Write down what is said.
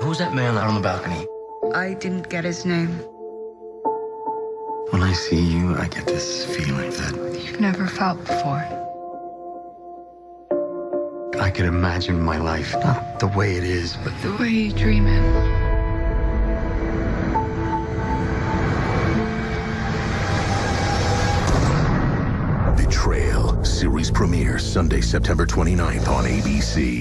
who's that man out on the balcony? I didn't get his name. When I see you, I get this feeling that You've never felt before. I can imagine my life, not the way it is, but The way you dream it. Betrayal. Series premiere Sunday, September 29th on ABC.